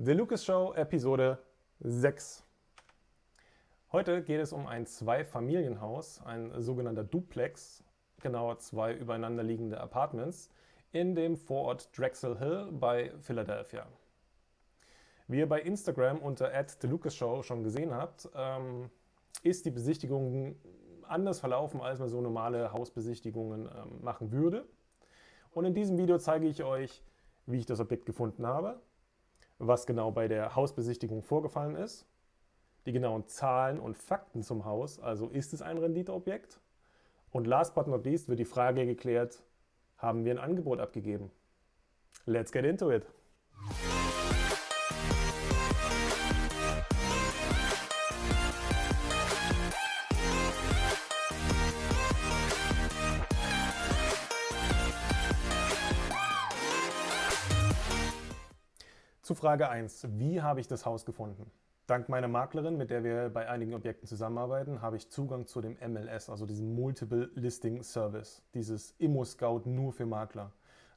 The Lucas Show Episode 6. Heute geht es um ein Zwei-Familienhaus, ein sogenannter Duplex, genauer zwei übereinander liegende Apartments in dem Vorort Drexel Hill bei Philadelphia. Wie ihr bei Instagram unter @thelucasshow schon gesehen habt, ähm, ist die Besichtigung anders verlaufen, als man so normale Hausbesichtigungen ähm, machen würde. Und in diesem Video zeige ich euch, wie ich das Objekt gefunden habe, was genau bei der Hausbesichtigung vorgefallen ist, die genauen Zahlen und Fakten zum Haus, also ist es ein Renditeobjekt? Und last but not least wird die Frage geklärt, haben wir ein Angebot abgegeben? Let's get into it! Zu Frage 1. Wie habe ich das Haus gefunden? Dank meiner Maklerin, mit der wir bei einigen Objekten zusammenarbeiten, habe ich Zugang zu dem MLS, also diesem Multiple Listing Service, dieses Immo-Scout nur für Makler.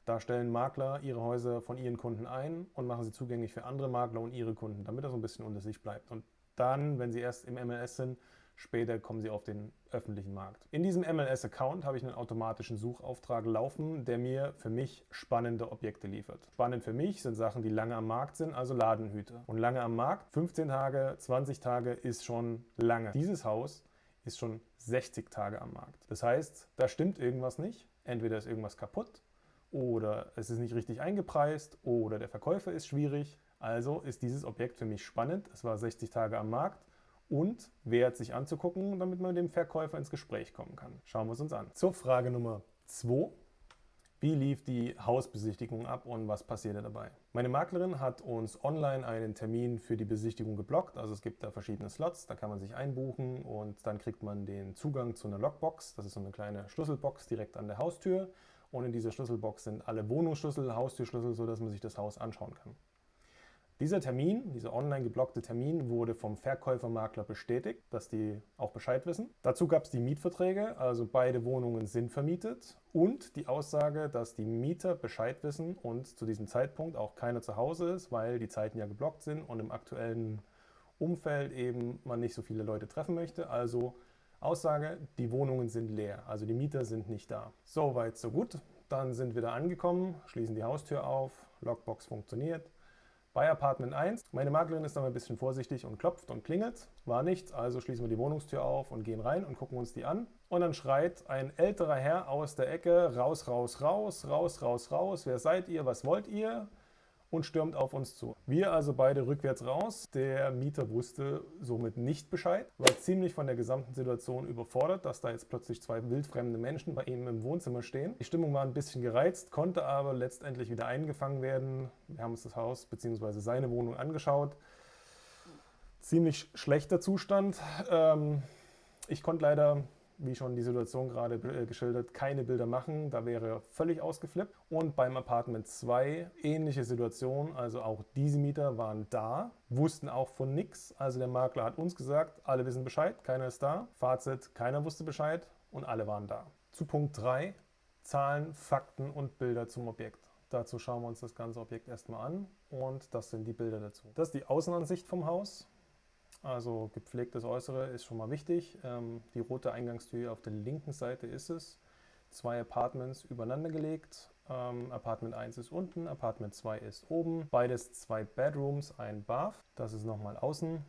Da stellen Makler ihre Häuser von ihren Kunden ein und machen sie zugänglich für andere Makler und ihre Kunden, damit das so ein bisschen unter sich bleibt. Und dann, wenn sie erst im MLS sind, Später kommen sie auf den öffentlichen Markt. In diesem MLS-Account habe ich einen automatischen Suchauftrag laufen, der mir für mich spannende Objekte liefert. Spannend für mich sind Sachen, die lange am Markt sind, also Ladenhüter. Und lange am Markt, 15 Tage, 20 Tage ist schon lange. Dieses Haus ist schon 60 Tage am Markt. Das heißt, da stimmt irgendwas nicht. Entweder ist irgendwas kaputt oder es ist nicht richtig eingepreist oder der Verkäufer ist schwierig. Also ist dieses Objekt für mich spannend. Es war 60 Tage am Markt und wert sich anzugucken, damit man mit dem Verkäufer ins Gespräch kommen kann. Schauen wir es uns an. Zur Frage Nummer 2. Wie lief die Hausbesichtigung ab und was passierte dabei? Meine Maklerin hat uns online einen Termin für die Besichtigung geblockt. Also es gibt da verschiedene Slots, da kann man sich einbuchen und dann kriegt man den Zugang zu einer Lockbox. Das ist so eine kleine Schlüsselbox direkt an der Haustür. Und in dieser Schlüsselbox sind alle Wohnungsschlüssel, Haustürschlüssel, sodass man sich das Haus anschauen kann. Dieser Termin, dieser online geblockte Termin, wurde vom Verkäufermakler bestätigt, dass die auch Bescheid wissen. Dazu gab es die Mietverträge, also beide Wohnungen sind vermietet und die Aussage, dass die Mieter Bescheid wissen und zu diesem Zeitpunkt auch keiner zu Hause ist, weil die Zeiten ja geblockt sind und im aktuellen Umfeld eben man nicht so viele Leute treffen möchte. Also Aussage, die Wohnungen sind leer, also die Mieter sind nicht da. Soweit, so gut. Dann sind wir da angekommen, schließen die Haustür auf, Lockbox funktioniert. Bei Apartment 1, meine Maklerin ist dann ein bisschen vorsichtig und klopft und klingelt. War nichts, also schließen wir die Wohnungstür auf und gehen rein und gucken uns die an. Und dann schreit ein älterer Herr aus der Ecke, raus, raus, raus, raus, raus, raus, wer seid ihr, was wollt ihr? Und stürmt auf uns zu. Wir also beide rückwärts raus. Der Mieter wusste somit nicht Bescheid, war ziemlich von der gesamten Situation überfordert, dass da jetzt plötzlich zwei wildfremde Menschen bei ihm im Wohnzimmer stehen. Die Stimmung war ein bisschen gereizt, konnte aber letztendlich wieder eingefangen werden. Wir haben uns das Haus bzw. seine Wohnung angeschaut. Ziemlich schlechter Zustand. Ähm, ich konnte leider wie schon die Situation gerade äh, geschildert, keine Bilder machen. Da wäre völlig ausgeflippt. Und beim Apartment 2 ähnliche Situation. Also auch diese Mieter waren da, wussten auch von nichts. Also der Makler hat uns gesagt, alle wissen Bescheid, keiner ist da. Fazit, keiner wusste Bescheid und alle waren da. Zu Punkt 3, Zahlen, Fakten und Bilder zum Objekt. Dazu schauen wir uns das ganze Objekt erstmal an und das sind die Bilder dazu. Das ist die Außenansicht vom Haus. Also gepflegtes Äußere ist schon mal wichtig. Ähm, die rote Eingangstür auf der linken Seite ist es. Zwei Apartments übereinander gelegt. Ähm, Apartment 1 ist unten, Apartment 2 ist oben. Beides zwei Bedrooms, ein Bath. Das ist nochmal außen.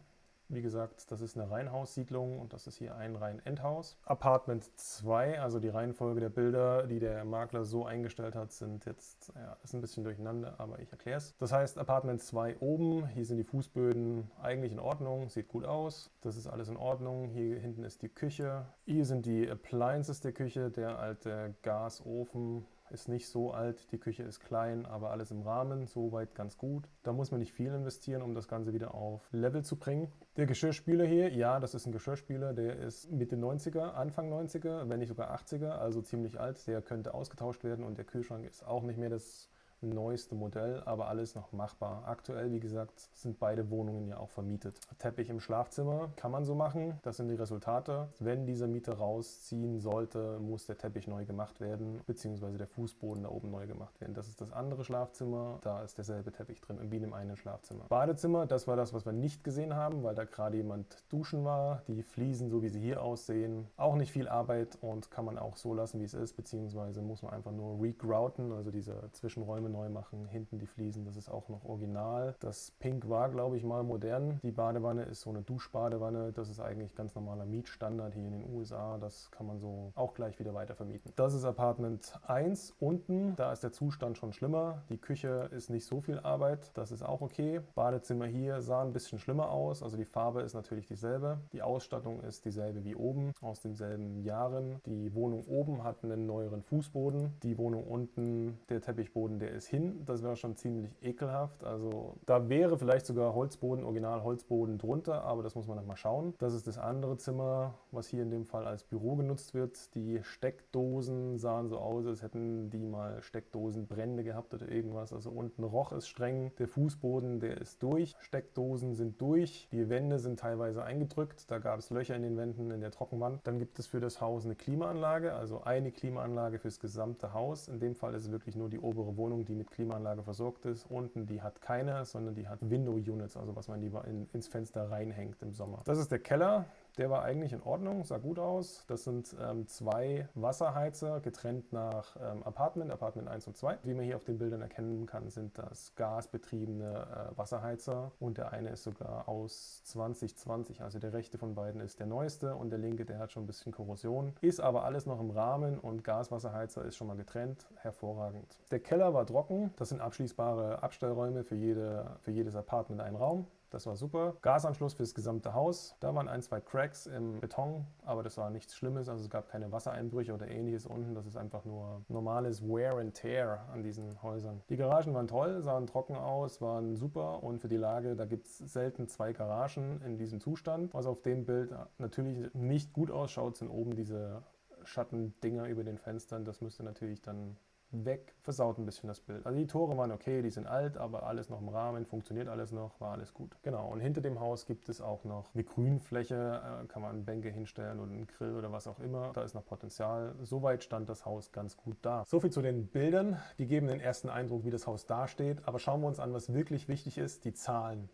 Wie gesagt, das ist eine Reihenhaussiedlung und das ist hier ein Reihen-Endhaus. Apartment 2, also die Reihenfolge der Bilder, die der Makler so eingestellt hat, sind jetzt, ja, ist ein bisschen durcheinander, aber ich erkläre es. Das heißt, Apartment 2 oben, hier sind die Fußböden eigentlich in Ordnung, sieht gut aus. Das ist alles in Ordnung. Hier hinten ist die Küche. Hier sind die Appliances der Küche, der alte Gasofen, ist nicht so alt, die Küche ist klein, aber alles im Rahmen, soweit ganz gut. Da muss man nicht viel investieren, um das Ganze wieder auf Level zu bringen. Der Geschirrspüler hier, ja, das ist ein Geschirrspüler, der ist Mitte 90er, Anfang 90er, wenn nicht sogar 80er, also ziemlich alt. Der könnte ausgetauscht werden und der Kühlschrank ist auch nicht mehr das neueste Modell, aber alles noch machbar. Aktuell, wie gesagt, sind beide Wohnungen ja auch vermietet. Teppich im Schlafzimmer kann man so machen. Das sind die Resultate. Wenn dieser Mieter rausziehen sollte, muss der Teppich neu gemacht werden, beziehungsweise der Fußboden da oben neu gemacht werden. Das ist das andere Schlafzimmer. Da ist derselbe Teppich drin, wie in dem einen Schlafzimmer. Badezimmer, das war das, was wir nicht gesehen haben, weil da gerade jemand duschen war. Die Fliesen, so wie sie hier aussehen, auch nicht viel Arbeit und kann man auch so lassen, wie es ist, beziehungsweise muss man einfach nur regrouten, also diese Zwischenräume neu machen. Hinten die Fliesen, das ist auch noch original. Das Pink war, glaube ich, mal modern. Die Badewanne ist so eine Duschbadewanne. Das ist eigentlich ganz normaler Mietstandard hier in den USA. Das kann man so auch gleich wieder weiter vermieten. Das ist Apartment 1 unten. Da ist der Zustand schon schlimmer. Die Küche ist nicht so viel Arbeit. Das ist auch okay. Badezimmer hier sah ein bisschen schlimmer aus. Also die Farbe ist natürlich dieselbe. Die Ausstattung ist dieselbe wie oben, aus denselben Jahren. Die Wohnung oben hat einen neueren Fußboden. Die Wohnung unten, der Teppichboden, der ist hin. Das wäre schon ziemlich ekelhaft. Also da wäre vielleicht sogar Holzboden, Original Holzboden drunter, aber das muss man dann mal schauen. Das ist das andere Zimmer, was hier in dem Fall als Büro genutzt wird. Die Steckdosen sahen so aus, als hätten die mal Steckdosenbrände gehabt oder irgendwas. Also unten roch es streng. Der Fußboden, der ist durch. Steckdosen sind durch. Die Wände sind teilweise eingedrückt. Da gab es Löcher in den Wänden in der Trockenwand. Dann gibt es für das Haus eine Klimaanlage, also eine Klimaanlage fürs gesamte Haus. In dem Fall ist es wirklich nur die obere Wohnung, die mit Klimaanlage versorgt ist. Unten, die hat keine, sondern die hat Window Units, also was man lieber in, ins Fenster reinhängt im Sommer. Das ist der Keller. Der war eigentlich in Ordnung, sah gut aus. Das sind ähm, zwei Wasserheizer, getrennt nach ähm, Apartment, Apartment 1 und 2. Wie man hier auf den Bildern erkennen kann, sind das gasbetriebene äh, Wasserheizer und der eine ist sogar aus 2020, also der rechte von beiden ist der neueste und der linke, der hat schon ein bisschen Korrosion. Ist aber alles noch im Rahmen und Gaswasserheizer ist schon mal getrennt, hervorragend. Der Keller war trocken, das sind abschließbare Abstellräume für, jede, für jedes Apartment ein Raum. Das war super. Gasanschluss für das gesamte Haus. Da waren ein, zwei Cracks im Beton, aber das war nichts Schlimmes. Also es gab keine Wassereinbrüche oder ähnliches unten. Das ist einfach nur normales Wear and Tear an diesen Häusern. Die Garagen waren toll, sahen trocken aus, waren super und für die Lage, da gibt es selten zwei Garagen in diesem Zustand. Was auf dem Bild natürlich nicht gut ausschaut, sind oben diese Schattendinger über den Fenstern. Das müsste natürlich dann weg, versaut ein bisschen das Bild. Also die Tore waren okay, die sind alt, aber alles noch im Rahmen, funktioniert alles noch, war alles gut. Genau, und hinter dem Haus gibt es auch noch eine Grünfläche, äh, kann man Bänke hinstellen oder einen Grill oder was auch immer. Da ist noch Potenzial. Soweit stand das Haus ganz gut da. So viel zu den Bildern. Die geben den ersten Eindruck, wie das Haus dasteht. Aber schauen wir uns an, was wirklich wichtig ist, die Zahlen.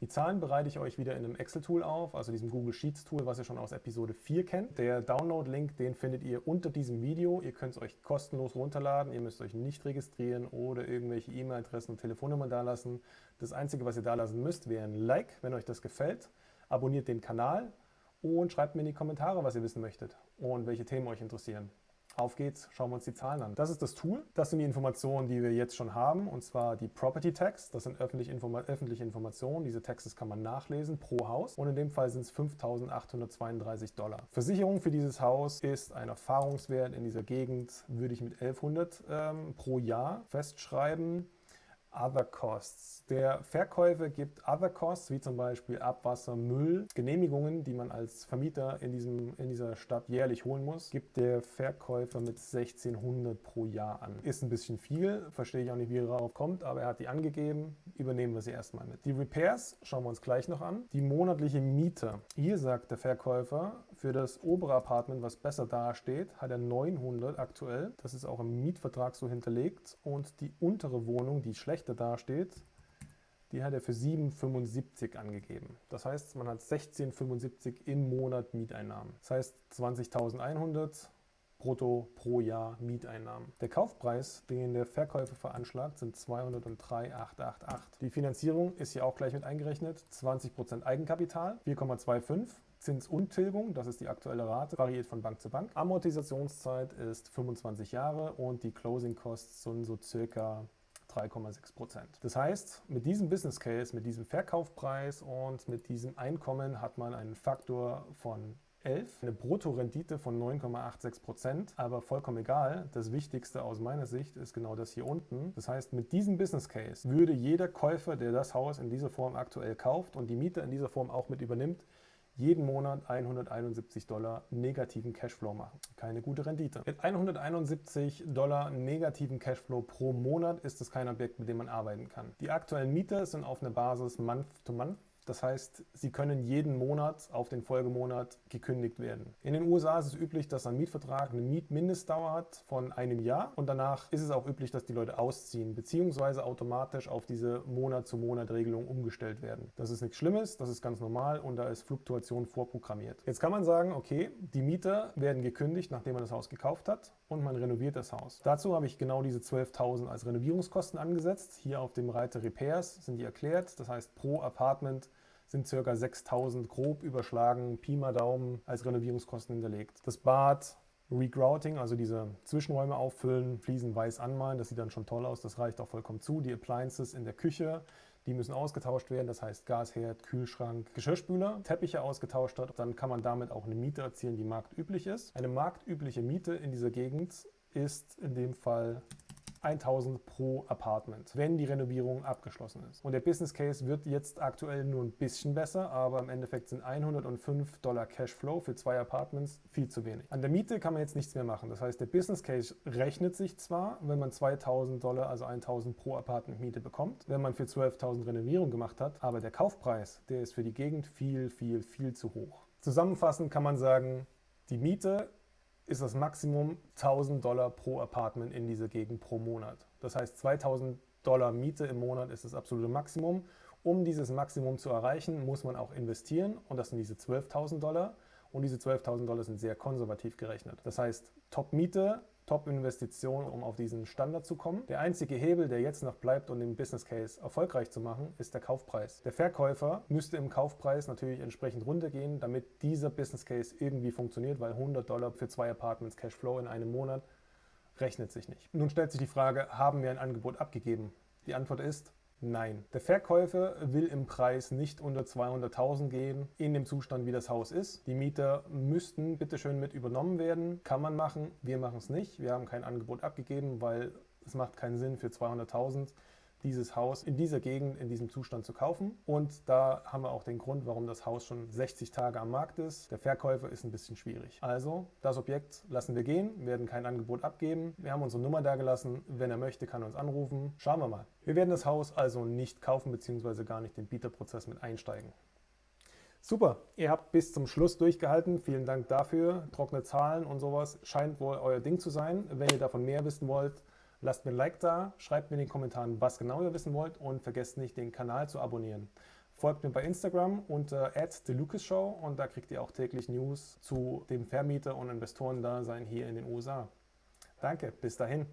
Die Zahlen bereite ich euch wieder in einem Excel-Tool auf, also diesem Google Sheets-Tool, was ihr schon aus Episode 4 kennt. Der Download-Link, den findet ihr unter diesem Video. Ihr könnt es euch kostenlos runterladen. Ihr müsst euch nicht registrieren oder irgendwelche E-Mail-Adressen und Telefonnummern dalassen. Das Einzige, was ihr dalassen müsst, wäre ein Like, wenn euch das gefällt. Abonniert den Kanal und schreibt mir in die Kommentare, was ihr wissen möchtet und welche Themen euch interessieren. Auf geht's, schauen wir uns die Zahlen an. Das ist das Tool. Das sind die Informationen, die wir jetzt schon haben, und zwar die Property Tax. Das sind öffentliche, Informa öffentliche Informationen. Diese Taxes kann man nachlesen pro Haus und in dem Fall sind es 5.832 Dollar. Versicherung für dieses Haus ist ein Erfahrungswert in dieser Gegend, würde ich mit 1100 ähm, pro Jahr festschreiben. Other Costs. Der Verkäufer gibt Other Costs, wie zum Beispiel Abwasser, Müll, Genehmigungen, die man als Vermieter in, diesem, in dieser Stadt jährlich holen muss, gibt der Verkäufer mit 1600 pro Jahr an. Ist ein bisschen viel, verstehe ich auch nicht, wie er darauf kommt, aber er hat die angegeben, übernehmen wir sie erstmal mit. Die Repairs schauen wir uns gleich noch an. Die monatliche Miete. Hier sagt der Verkäufer, für das obere Apartment, was besser dasteht, hat er 900 aktuell. Das ist auch im Mietvertrag so hinterlegt. Und die untere Wohnung, die schlechter dasteht, die hat er für 7,75 angegeben. Das heißt, man hat 16,75 im Monat Mieteinnahmen. Das heißt 20.100 brutto pro Jahr Mieteinnahmen. Der Kaufpreis, den der Verkäufer veranschlagt, sind 203,888. Die Finanzierung ist hier auch gleich mit eingerechnet. 20% Eigenkapital, 4,25 Zinsuntilgung, das ist die aktuelle Rate, variiert von Bank zu Bank. Amortisationszeit ist 25 Jahre und die Closing Costs sind so circa 3,6 Prozent. Das heißt, mit diesem Business Case, mit diesem Verkaufpreis und mit diesem Einkommen hat man einen Faktor von 11, eine Bruttorendite von 9,86 Prozent, aber vollkommen egal. Das Wichtigste aus meiner Sicht ist genau das hier unten. Das heißt, mit diesem Business Case würde jeder Käufer, der das Haus in dieser Form aktuell kauft und die Miete in dieser Form auch mit übernimmt, jeden Monat 171 Dollar negativen Cashflow machen. Keine gute Rendite. Mit 171 Dollar negativen Cashflow pro Monat ist es kein Objekt, mit dem man arbeiten kann. Die aktuellen Mieter sind auf einer Basis Month-to-Month. -month das heißt, sie können jeden Monat auf den Folgemonat gekündigt werden. In den USA ist es üblich, dass ein Mietvertrag eine Mietmindestdauer hat von einem Jahr und danach ist es auch üblich, dass die Leute ausziehen bzw. automatisch auf diese Monat-zu-Monat-Regelung umgestellt werden. Das ist nichts Schlimmes, das ist ganz normal und da ist Fluktuation vorprogrammiert. Jetzt kann man sagen, okay, die Mieter werden gekündigt, nachdem man das Haus gekauft hat und man renoviert das Haus. Dazu habe ich genau diese 12.000 als Renovierungskosten angesetzt. Hier auf dem Reiter Repairs sind die erklärt. Das heißt, pro Apartment sind ca. 6000 grob überschlagen, Pi mal Daumen als Renovierungskosten hinterlegt. Das Bad, Regrouting, also diese Zwischenräume auffüllen, Fliesen weiß anmalen, das sieht dann schon toll aus, das reicht auch vollkommen zu. Die Appliances in der Küche, die müssen ausgetauscht werden, das heißt Gasherd, Kühlschrank, Geschirrspüler, Teppiche ausgetauscht hat, dann kann man damit auch eine Miete erzielen, die marktüblich ist. Eine marktübliche Miete in dieser Gegend ist in dem Fall 1000 pro Apartment, wenn die Renovierung abgeschlossen ist. Und der Business Case wird jetzt aktuell nur ein bisschen besser, aber im Endeffekt sind 105 Dollar Cashflow für zwei Apartments viel zu wenig. An der Miete kann man jetzt nichts mehr machen. Das heißt, der Business Case rechnet sich zwar, wenn man 2000 Dollar, also 1000 pro Apartment Miete bekommt, wenn man für 12.000 Renovierung gemacht hat, aber der Kaufpreis, der ist für die Gegend viel, viel, viel zu hoch. Zusammenfassend kann man sagen, die Miete ist das Maximum 1000 Dollar pro Apartment in dieser Gegend pro Monat. Das heißt 2000 Dollar Miete im Monat ist das absolute Maximum. Um dieses Maximum zu erreichen, muss man auch investieren und das sind diese 12.000 Dollar. Und diese 12.000 Dollar sind sehr konservativ gerechnet. Das heißt, Top-Miete Top-Investition, um auf diesen Standard zu kommen. Der einzige Hebel, der jetzt noch bleibt, um den Business Case erfolgreich zu machen, ist der Kaufpreis. Der Verkäufer müsste im Kaufpreis natürlich entsprechend runtergehen, damit dieser Business Case irgendwie funktioniert, weil 100 Dollar für zwei Apartments Cashflow in einem Monat rechnet sich nicht. Nun stellt sich die Frage, haben wir ein Angebot abgegeben? Die Antwort ist Nein. Der Verkäufer will im Preis nicht unter 200.000 gehen, in dem Zustand, wie das Haus ist. Die Mieter müssten bitteschön mit übernommen werden. Kann man machen, wir machen es nicht. Wir haben kein Angebot abgegeben, weil es macht keinen Sinn für 200.000 dieses Haus in dieser Gegend, in diesem Zustand zu kaufen. Und da haben wir auch den Grund, warum das Haus schon 60 Tage am Markt ist. Der Verkäufer ist ein bisschen schwierig. Also, das Objekt lassen wir gehen, werden kein Angebot abgeben. Wir haben unsere Nummer da gelassen. Wenn er möchte, kann er uns anrufen. Schauen wir mal. Wir werden das Haus also nicht kaufen, beziehungsweise gar nicht den Bieterprozess mit einsteigen. Super, ihr habt bis zum Schluss durchgehalten. Vielen Dank dafür. Trockene Zahlen und sowas scheint wohl euer Ding zu sein. Wenn ihr davon mehr wissen wollt, Lasst mir ein Like da, schreibt mir in den Kommentaren, was genau ihr wissen wollt und vergesst nicht, den Kanal zu abonnieren. Folgt mir bei Instagram unter @thelucasshow und da kriegt ihr auch täglich News zu dem Vermieter- und Investorendasein hier in den USA. Danke, bis dahin.